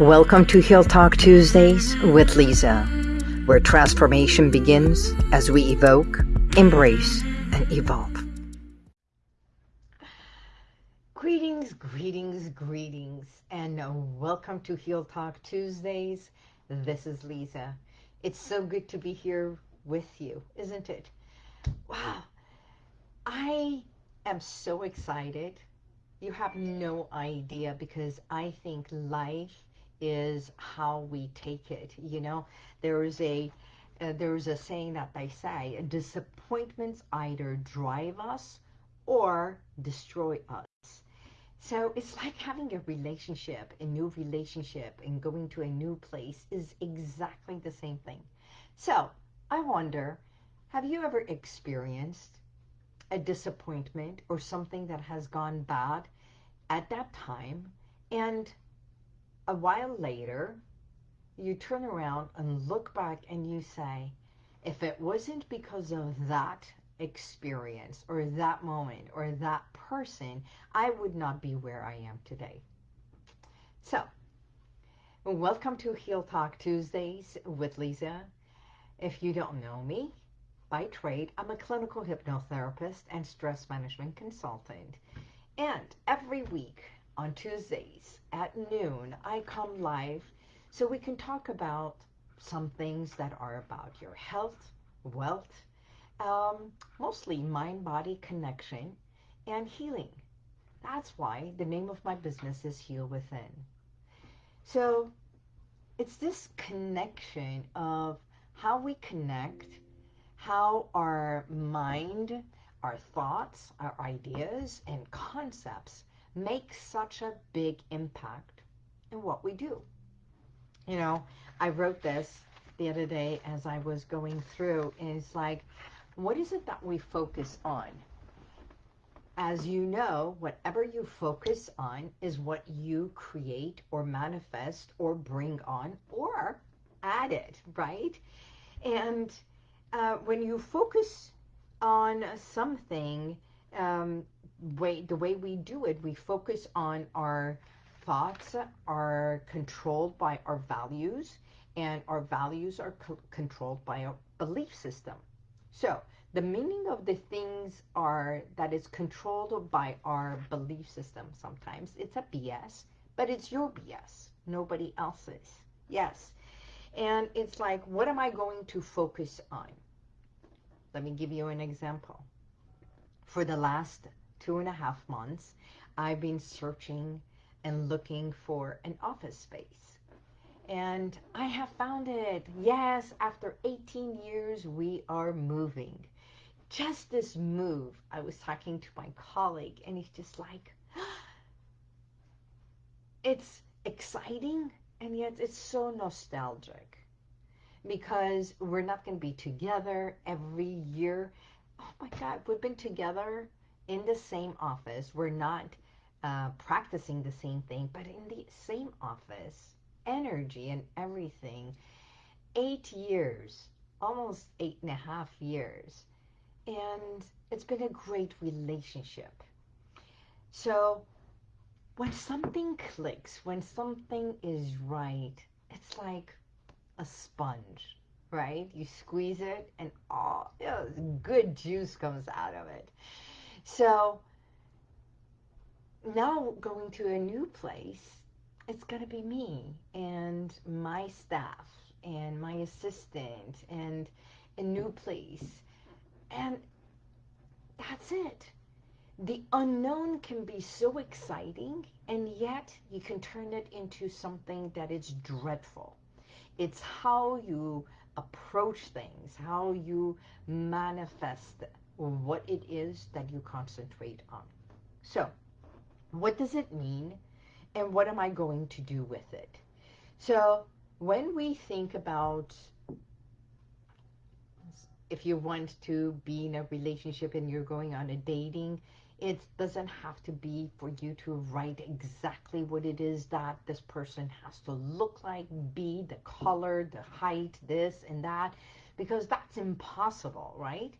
Welcome to Heal Talk Tuesdays with Lisa, where transformation begins as we evoke, embrace, and evolve. Greetings, greetings, greetings, and welcome to Heal Talk Tuesdays. This is Lisa. It's so good to be here with you, isn't it? Wow. I am so excited. You have no idea because I think life is how we take it. You know, there is a uh, there is a saying that they say, disappointments either drive us or destroy us. So it's like having a relationship, a new relationship, and going to a new place is exactly the same thing. So I wonder, have you ever experienced a disappointment or something that has gone bad at that time and a while later, you turn around and look back and you say, if it wasn't because of that experience or that moment or that person, I would not be where I am today. So, welcome to Heal Talk Tuesdays with Lisa. If you don't know me, by trade, I'm a clinical hypnotherapist and stress management consultant. And every week, on Tuesdays at noon, I come live so we can talk about some things that are about your health, wealth, um, mostly mind-body connection and healing. That's why the name of my business is Heal Within. So it's this connection of how we connect, how our mind, our thoughts, our ideas, and concepts make such a big impact in what we do. You know, I wrote this the other day as I was going through, and it's like, what is it that we focus on? As you know, whatever you focus on is what you create or manifest or bring on or add it, right? And uh, when you focus on something, um, way the way we do it, we focus on our thoughts are controlled by our values, and our values are co controlled by our belief system. So the meaning of the things are that it's controlled by our belief system sometimes. It's a BS, but it's your BS, nobody else's. Yes. And it's like, what am I going to focus on? Let me give you an example. For the last two and a half months, I've been searching and looking for an office space. And I have found it. Yes, after 18 years, we are moving. Just this move, I was talking to my colleague, and he's just like, it's exciting, and yet it's so nostalgic because we're not going to be together every year. Oh my God, we've been together in the same office. We're not uh, practicing the same thing, but in the same office, energy and everything. Eight years, almost eight and a half years. And it's been a great relationship. So when something clicks, when something is right, it's like a sponge, right? You squeeze it and all oh, good juice comes out of it. So now going to a new place, it's going to be me and my staff and my assistant and a new place. And that's it. The unknown can be so exciting and yet you can turn it into something that is dreadful. It's how you approach things, how you manifest what it is that you concentrate on. So, what does it mean and what am I going to do with it? So, when we think about if you want to be in a relationship and you're going on a dating, it doesn't have to be for you to write exactly what it is that this person has to look like, be, the color, the height, this and that, because that's impossible, right?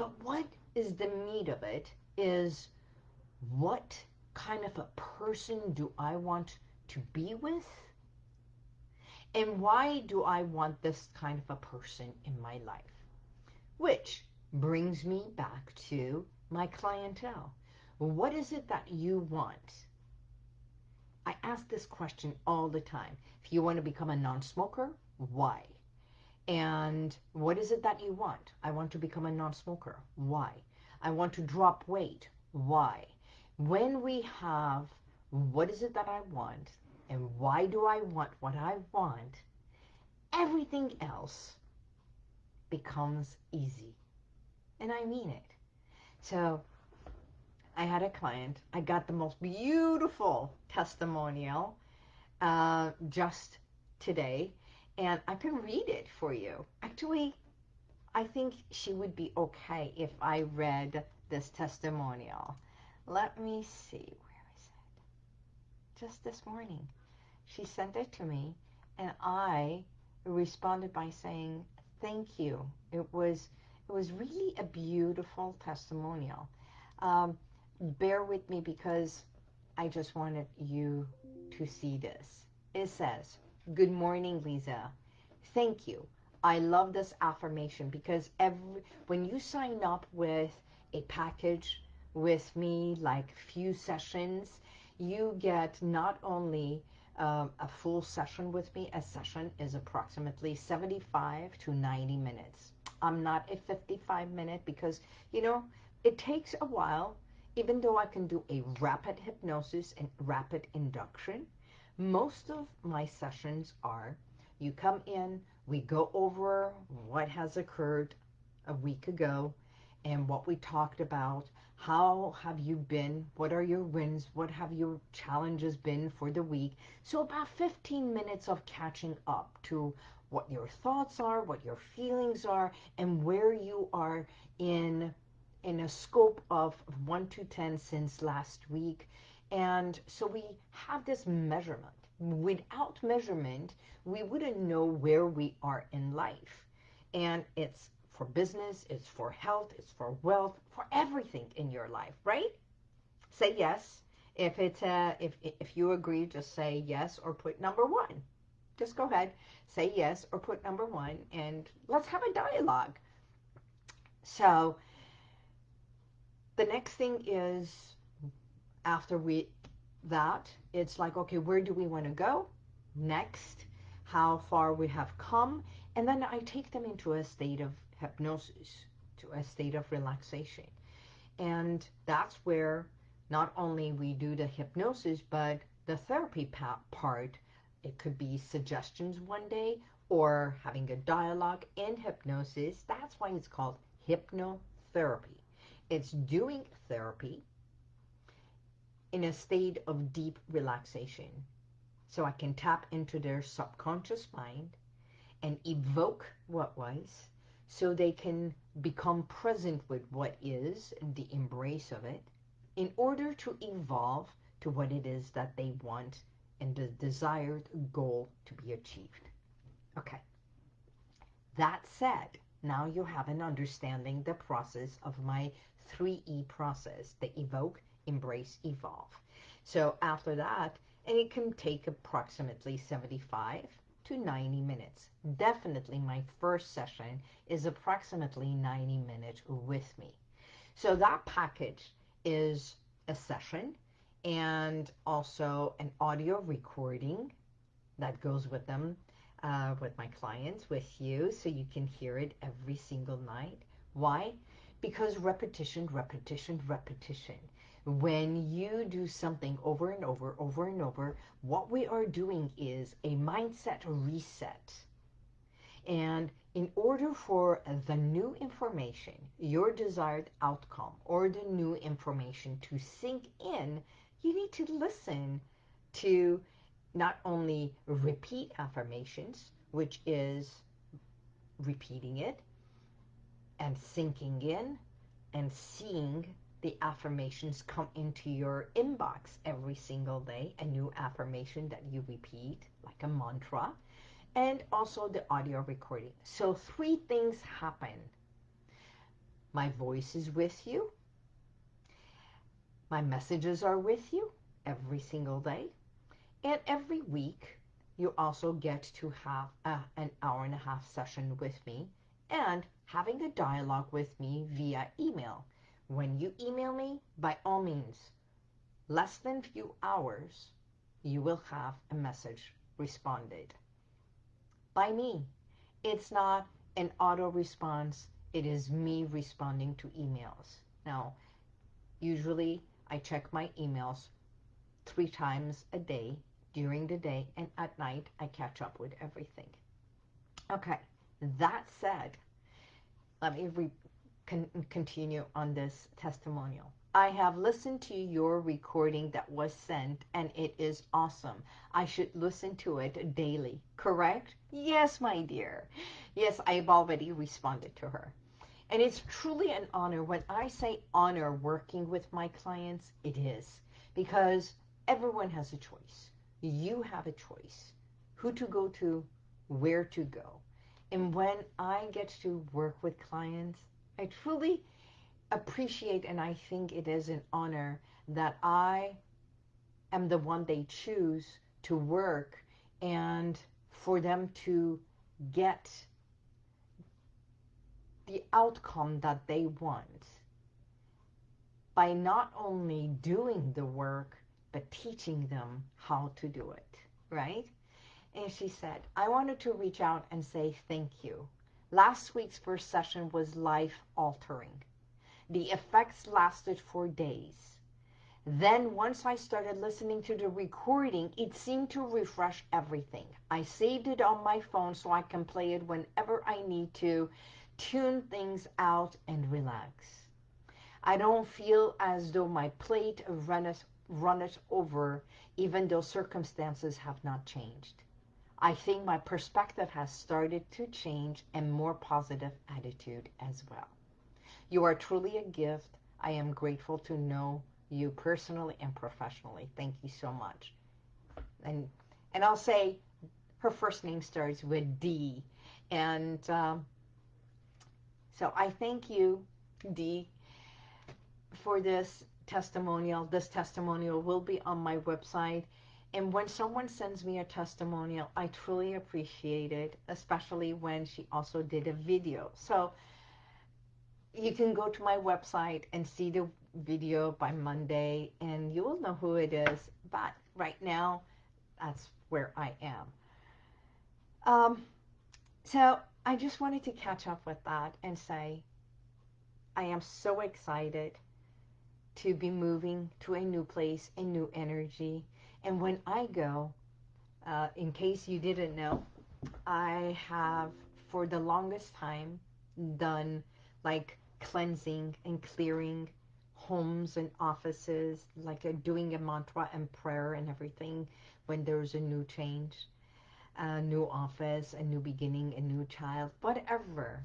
But what is the meat of it is what kind of a person do I want to be with And why do I want this kind of a person in my life? Which brings me back to my clientele. What is it that you want? I ask this question all the time. If you want to become a non-smoker, why? And what is it that you want? I want to become a non-smoker. Why? I want to drop weight. Why? When we have what is it that I want and why do I want what I want, everything else becomes easy. And I mean it. So I had a client. I got the most beautiful testimonial uh, just today. And I can read it for you. Actually, I think she would be okay if I read this testimonial. Let me see. Where is it? Just this morning. She sent it to me, and I responded by saying, thank you. It was, it was really a beautiful testimonial. Um, bear with me because I just wanted you to see this. It says, good morning, Lisa. Thank you. I love this affirmation because every when you sign up with a package with me, like few sessions, you get not only um, a full session with me. A session is approximately 75 to 90 minutes. I'm not a 55 minute because, you know, it takes a while, even though I can do a rapid hypnosis and rapid induction. Most of my sessions are, you come in, we go over what has occurred a week ago and what we talked about. How have you been? What are your wins? What have your challenges been for the week? So about 15 minutes of catching up to what your thoughts are, what your feelings are, and where you are in in a scope of 1 to 10 since last week. And so we have this measurement. Without measurement, we wouldn't know where we are in life. And it's for business, it's for health, it's for wealth, for everything in your life, right? Say yes. If it's uh, if if you agree, just say yes or put number one. Just go ahead, say yes or put number one, and let's have a dialogue. So the next thing is after we that it's like okay, where do we want to go next? how far we have come, and then I take them into a state of hypnosis, to a state of relaxation. And that's where not only we do the hypnosis, but the therapy part, it could be suggestions one day or having a dialogue in hypnosis. That's why it's called hypnotherapy. It's doing therapy in a state of deep relaxation so I can tap into their subconscious mind and evoke what was so they can become present with what is, and the embrace of it, in order to evolve to what it is that they want and the desired goal to be achieved. Okay. That said, now you have an understanding the process of my 3E process, the evoke, embrace, evolve. So after that, and it can take approximately 75 to 90 minutes. Definitely my first session is approximately 90 minutes with me. So that package is a session and also an audio recording that goes with them, uh, with my clients, with you, so you can hear it every single night. Why? Because repetition, repetition, repetition when you do something over and over, over and over, what we are doing is a mindset reset. And in order for the new information, your desired outcome, or the new information to sink in, you need to listen to not only repeat affirmations, which is repeating it and sinking in and seeing the affirmations come into your inbox every single day, a new affirmation that you repeat, like a mantra, and also the audio recording. So three things happen. My voice is with you. My messages are with you every single day. And every week, you also get to have a, an hour and a half session with me and having a dialogue with me via email. When you email me, by all means, less than few hours, you will have a message responded by me. It's not an auto response. It is me responding to emails. Now, usually I check my emails three times a day during the day and at night I catch up with everything. Okay, that said, let me continue on this testimonial. I have listened to your recording that was sent and it is awesome. I should listen to it daily, correct? Yes, my dear. Yes, I've already responded to her. And it's truly an honor. When I say honor working with my clients, it is. Because everyone has a choice. You have a choice. Who to go to, where to go. And when I get to work with clients, I truly appreciate and I think it is an honor that I am the one they choose to work and for them to get the outcome that they want by not only doing the work but teaching them how to do it, right? And she said, I wanted to reach out and say thank you. Last week's first session was life altering. The effects lasted for days. Then once I started listening to the recording, it seemed to refresh everything. I saved it on my phone so I can play it whenever I need to, tune things out and relax. I don't feel as though my plate runneth, runneth over even though circumstances have not changed. I think my perspective has started to change and more positive attitude as well. You are truly a gift. I am grateful to know you personally and professionally. Thank you so much. And and I'll say her first name starts with D. And um, so I thank you, D, for this testimonial. This testimonial will be on my website. And when someone sends me a testimonial, I truly appreciate it, especially when she also did a video. So you can go to my website and see the video by Monday and you will know who it is. But right now, that's where I am. Um, so I just wanted to catch up with that and say I am so excited to be moving to a new place, a new energy. And when I go, uh, in case you didn't know, I have for the longest time done like cleansing and clearing homes and offices, like uh, doing a mantra and prayer and everything when there's a new change, a new office, a new beginning, a new child, whatever.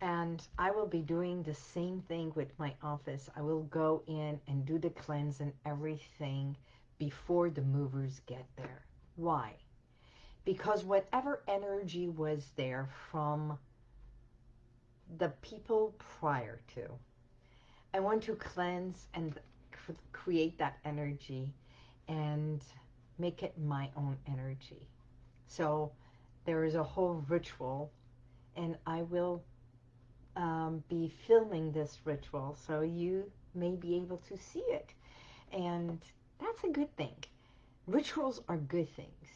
And I will be doing the same thing with my office. I will go in and do the cleanse and everything before the movers get there. Why? Because whatever energy was there from the people prior to. I want to cleanse and create that energy and make it my own energy. So there is a whole ritual and I will um, be filming this ritual so you may be able to see it. And that's a good thing. Rituals are good things.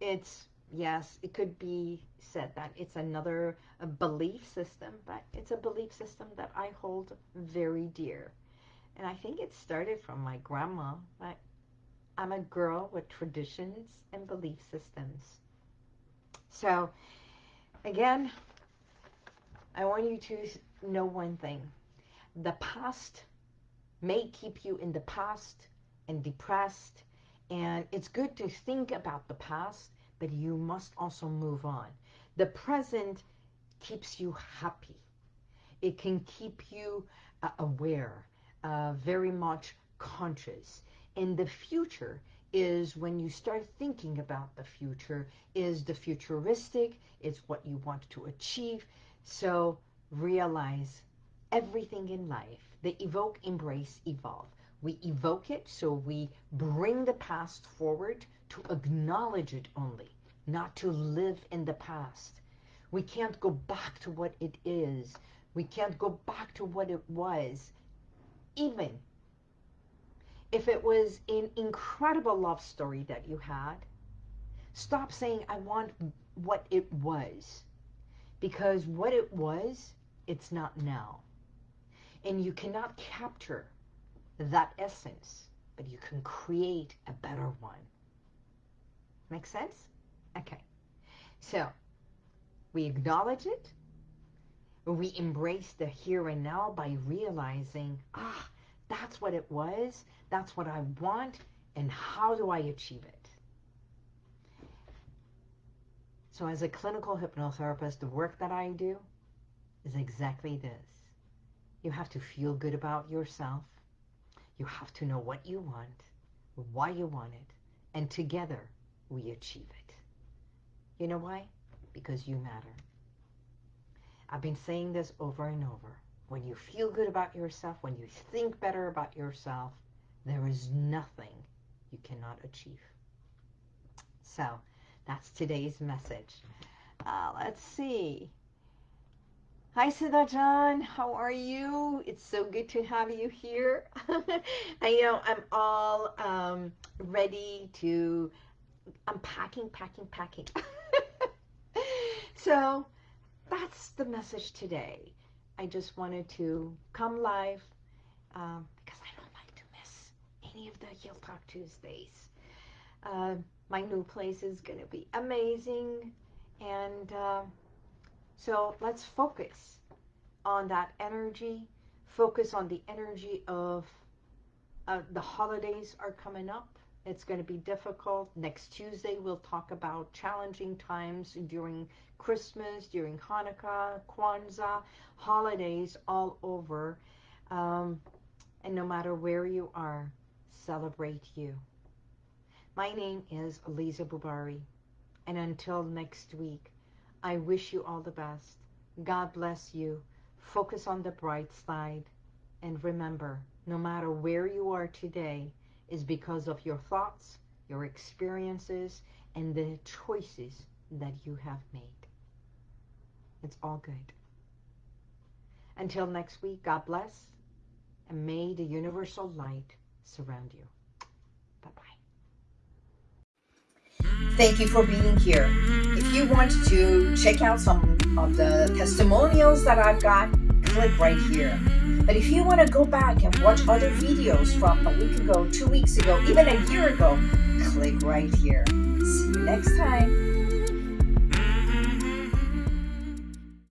It's yes, it could be said that it's another belief system, but it's a belief system that I hold very dear. And I think it started from my grandma. But I'm a girl with traditions and belief systems. So, again, I want you to know one thing. The past may keep you in the past and depressed. And it's good to think about the past but you must also move on. The present keeps you happy. It can keep you uh, aware, uh, very much conscious. And the future is when you start thinking about the future, is the futuristic, it's what you want to achieve. So realize everything in life, they evoke, embrace, evolve. We evoke it, so we bring the past forward to acknowledge it only, not to live in the past. We can't go back to what it is. We can't go back to what it was. Even if it was an incredible love story that you had, stop saying, I want what it was. Because what it was, it's not now. And you cannot capture that essence, but you can create a better one. Make sense? Okay. So, we acknowledge it. We embrace the here and now by realizing, ah, that's what it was. That's what I want. And how do I achieve it? So as a clinical hypnotherapist, the work that I do is exactly this. You have to feel good about yourself. You have to know what you want, why you want it, and together we achieve it. You know why? Because you matter. I've been saying this over and over. When you feel good about yourself, when you think better about yourself, there is nothing you cannot achieve. So that's today's message. Uh, let's see. Hi, Siddha How are you? It's so good to have you here. I know I'm all um, ready to... I'm packing, packing, packing. so that's the message today. I just wanted to come live um, because I don't like to miss any of the Heal Talk Tuesdays. Uh, my new place is going to be amazing. And uh, so let's focus on that energy. Focus on the energy of uh, the holidays are coming up. It's going to be difficult. Next Tuesday, we'll talk about challenging times during Christmas, during Hanukkah, Kwanzaa, holidays all over. Um, and no matter where you are, celebrate you. My name is Lisa Bubari. And until next week, I wish you all the best. God bless you. Focus on the bright side. And remember, no matter where you are today, is because of your thoughts, your experiences, and the choices that you have made. It's all good. Until next week, God bless, and may the universal light surround you. Thank you for being here. If you want to check out some of the testimonials that I've got, click right here. But if you want to go back and watch other videos from a week ago, two weeks ago, even a year ago, click right here. See you next time.